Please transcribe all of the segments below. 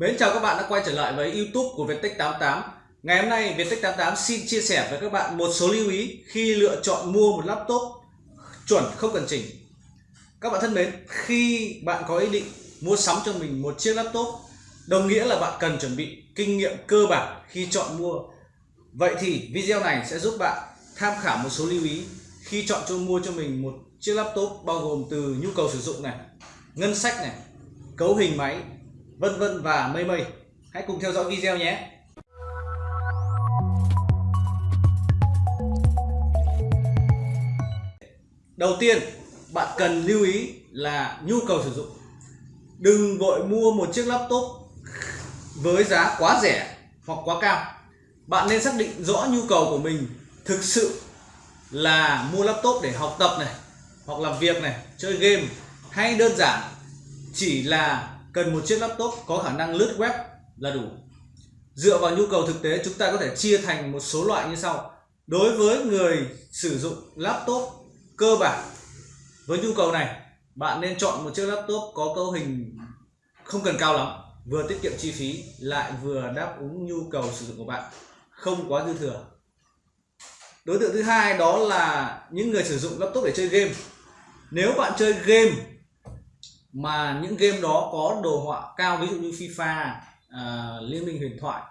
Mến chào các bạn đã quay trở lại với YouTube của Viettech 88. Ngày hôm nay Viettech 88 xin chia sẻ với các bạn một số lưu ý khi lựa chọn mua một laptop chuẩn không cần chỉnh. Các bạn thân mến, khi bạn có ý định mua sắm cho mình một chiếc laptop, đồng nghĩa là bạn cần chuẩn bị kinh nghiệm cơ bản khi chọn mua. Vậy thì video này sẽ giúp bạn tham khảo một số lưu ý khi chọn cho mua cho mình một chiếc laptop bao gồm từ nhu cầu sử dụng này, ngân sách này, cấu hình máy vân vân và mây mây. Hãy cùng theo dõi video nhé. Đầu tiên, bạn cần lưu ý là nhu cầu sử dụng. Đừng vội mua một chiếc laptop với giá quá rẻ hoặc quá cao. Bạn nên xác định rõ nhu cầu của mình thực sự là mua laptop để học tập này, hoặc làm việc này, chơi game, hay đơn giản chỉ là cần một chiếc laptop có khả năng lướt web là đủ. Dựa vào nhu cầu thực tế, chúng ta có thể chia thành một số loại như sau. Đối với người sử dụng laptop cơ bản, với nhu cầu này, bạn nên chọn một chiếc laptop có cấu hình không cần cao lắm, vừa tiết kiệm chi phí, lại vừa đáp ứng nhu cầu sử dụng của bạn, không quá dư thừa. Đối tượng thứ hai đó là những người sử dụng laptop để chơi game. Nếu bạn chơi game mà những game đó có đồ họa cao ví dụ như FIFA uh, Liên minh huyền thoại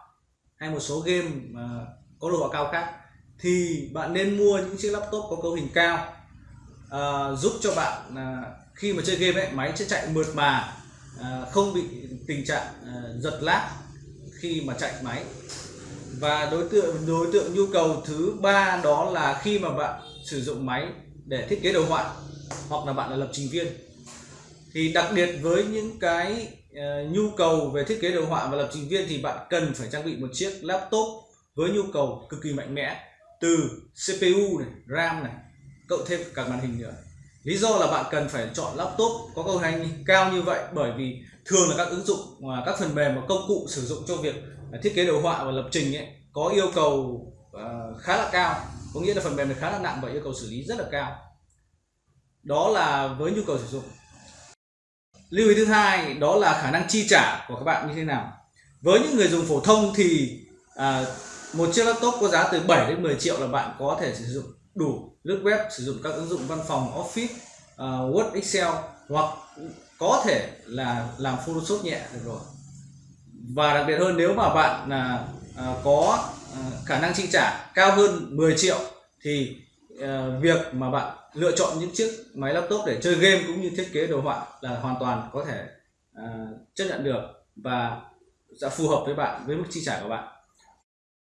hay một số game uh, có đồ họa cao khác thì bạn nên mua những chiếc laptop có cấu hình cao uh, giúp cho bạn uh, khi mà chơi game ấy máy sẽ chạy mượt mà uh, không bị tình trạng uh, giật lag khi mà chạy máy. Và đối tượng đối tượng nhu cầu thứ ba đó là khi mà bạn sử dụng máy để thiết kế đồ họa hoặc là bạn là lập trình viên thì đặc biệt với những cái uh, nhu cầu về thiết kế đồ họa và lập trình viên thì bạn cần phải trang bị một chiếc laptop với nhu cầu cực kỳ mạnh mẽ từ CPU này, RAM này, cộng thêm cả màn hình nữa. Lý do là bạn cần phải chọn laptop có cấu hình cao như vậy bởi vì thường là các ứng dụng và các phần mềm và công cụ sử dụng cho việc à, thiết kế đồ họa và lập trình ấy có yêu cầu uh, khá là cao, có nghĩa là phần mềm này khá là nặng và yêu cầu xử lý rất là cao. Đó là với nhu cầu sử dụng lưu ý thứ hai đó là khả năng chi trả của các bạn như thế nào. Với những người dùng phổ thông thì à, một chiếc laptop có giá từ 7 đến 10 triệu là bạn có thể sử dụng đủ lướt web sử dụng các ứng dụng văn phòng office uh, word excel hoặc có thể là làm photoshop nhẹ được rồi. Và đặc biệt hơn nếu mà bạn à, à, có à, khả năng chi trả cao hơn 10 triệu thì Ờ, việc mà bạn lựa chọn những chiếc máy laptop để chơi game cũng như thiết kế đồ họa là hoàn toàn có thể uh, chấp nhận được và sẽ phù hợp với bạn với mức chi trả của bạn.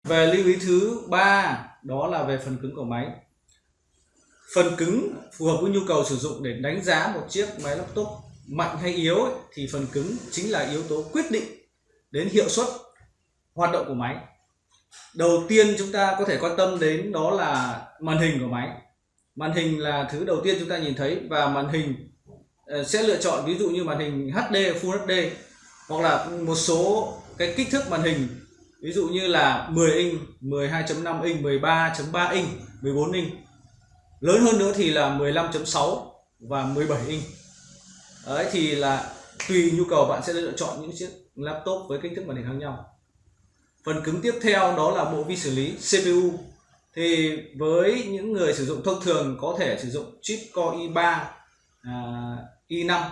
Về lưu ý thứ ba đó là về phần cứng của máy. Phần cứng phù hợp với nhu cầu sử dụng để đánh giá một chiếc máy laptop mạnh hay yếu ấy, thì phần cứng chính là yếu tố quyết định đến hiệu suất hoạt động của máy đầu tiên chúng ta có thể quan tâm đến đó là màn hình của máy. Màn hình là thứ đầu tiên chúng ta nhìn thấy và màn hình ờ, sẽ lựa chọn ví dụ như màn hình HD Full HD hoặc là một số cái kích thước màn hình. Ví dụ như là 10 inch 12.5 inch 13.3 inch 14 inch. Lớn hơn nữa thì là 15.6 và 17 inch. Đấy, thì là tùy nhu cầu bạn sẽ lựa chọn những chiếc laptop với kích thước màn hình khác nhau phần cứng tiếp theo đó là bộ vi xử lý CPU thì với những người sử dụng thông thường có thể sử dụng chip Core i3 à, i5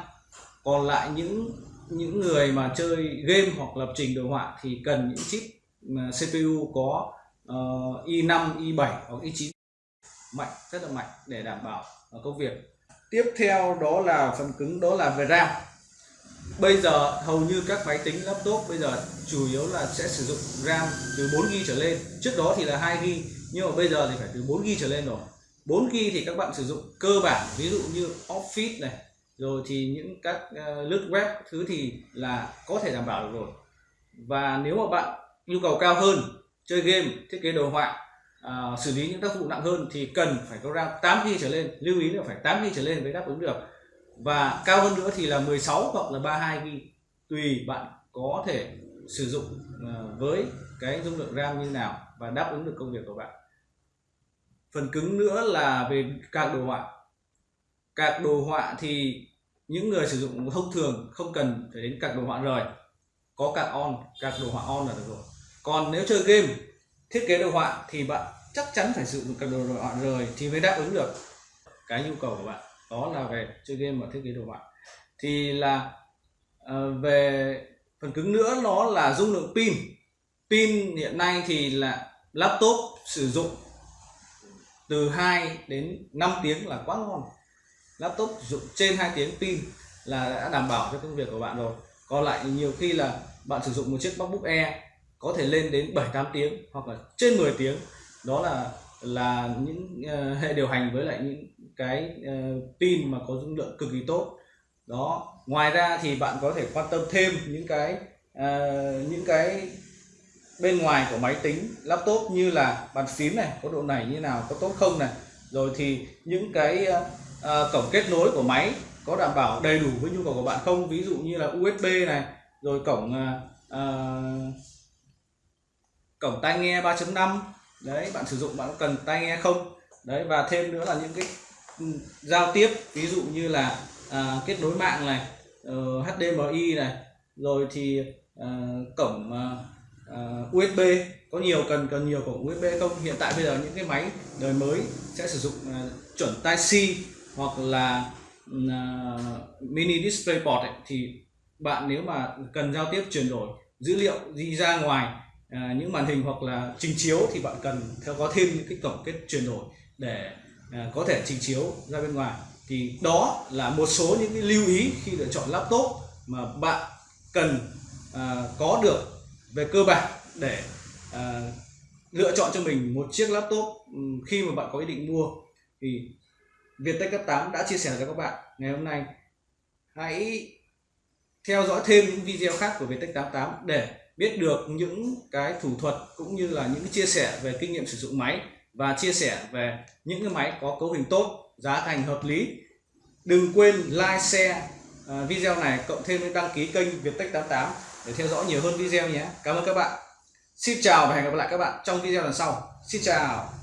còn lại những những người mà chơi game hoặc lập trình đồ họa thì cần những chip CPU có uh, i5 i7 hoặc i9 mạnh rất là mạnh để đảm bảo ờ, công việc. Tiếp theo đó là phần cứng đó là về RAM bây giờ hầu như các máy tính laptop bây giờ chủ yếu là sẽ sử dụng RAM từ 4GB trở lên. Trước đó thì là 2GB nhưng mà bây giờ thì phải từ 4 g trở lên rồi. 4 g thì các bạn sử dụng cơ bản ví dụ như office này rồi thì những các uh, lướt web thứ thì là có thể đảm bảo được rồi. Và nếu mà bạn nhu cầu cao hơn chơi game thiết kế đồ họa uh, xử lý những tác vụ nặng hơn thì cần phải có RAM 8 g trở lên lưu ý là phải 8 g trở lên mới đáp ứng được và cao hơn nữa thì là 16 hoặc là 32 g tùy bạn có thể sử dụng ờ, với cái dung lượng RAM như nào và đáp ứng được công việc của bạn. Phần cứng nữa là về các đồ họa. Các đồ họa thì những người sử dụng thông thường không cần phải đến các đồ họa rời. Có các on, các đồ họa on là được rồi. Còn nếu chơi game, thiết kế đồ họa thì bạn chắc chắn phải sử dụng các đồ họa rồi thì mới đáp ứng được cái nhu cầu của bạn đó là về chơi game và thiết kế đồ họa. Thì là uh, về phần cứng nữa nó là dung lượng pin. Pin hiện nay thì là laptop sử dụng từ 2 đến 5 tiếng là quá ngon. Laptop sử dụng trên 2 tiếng pin là đã đảm bảo cho công việc của bạn rồi. Còn lại nhiều khi là bạn sử dụng một chiếc MacBook Air có thể lên đến 7 8 tiếng hoặc là trên 10 tiếng. Đó là là những uh, hệ điều hành với lại những cái uh, pin mà có dung lượng cực kỳ tốt. Đó ngoài ra thì bạn có thể quan tâm thêm những cái uh, những cái bên ngoài của máy tính laptop như là bàn phím này có độ này như nào có tốt không này. Rồi thì những cái uh, uh, cổng kết nối của máy có đảm bảo đầy đủ với nhu cầu của bạn không? Ví dụ như là USB này rồi cổng uh, uh, cổng tai nghe 3.5 đấy bạn sử dụng bạn cần tai nghe không? Đấy và thêm nữa là những cái ừ, giao tiếp ví dụ như là à, kết nối mạng này ờ, uh, HDMI này rồi thì uh, cổng ờ, uh, USB có nhiều cần cần nhiều cổng USB không? Hiện tại bây giờ những cái máy đời mới sẽ sử dụng uh, chuẩn Type C hoặc là uh, mini display port ấy, thì bạn nếu mà cần giao tiếp chuyển đổi dữ liệu đi ra ngoài à, những màn hình hoặc là trình chiếu thì bạn cần theo có thêm những cái cổng kết chuyển đổi để à, có thể trình chiếu ra bên ngoài. Thì đó là một số những cái lưu ý khi lựa chọn laptop mà bạn cần à, có được về cơ bản để à, lựa chọn cho mình một chiếc laptop khi mà bạn có ý định mua. Thì Viettech cấp 8 đã chia sẻ cho các bạn ngày hôm nay. Hãy theo dõi thêm những video khác của Viettech 88 để biết được những cái thủ thuật cũng như là những chia sẻ về kinh nghiệm sử dụng máy và chia sẻ về những cái máy có cấu hình tốt, giá thành hợp lý. Đừng quên like, share à, video này cộng thêm đăng ký kênh Viettech 88 để theo dõi nhiều hơn video nhé. Cảm ơn các bạn. Xin chào và hẹn gặp lại các bạn trong video lần sau. Xin chào.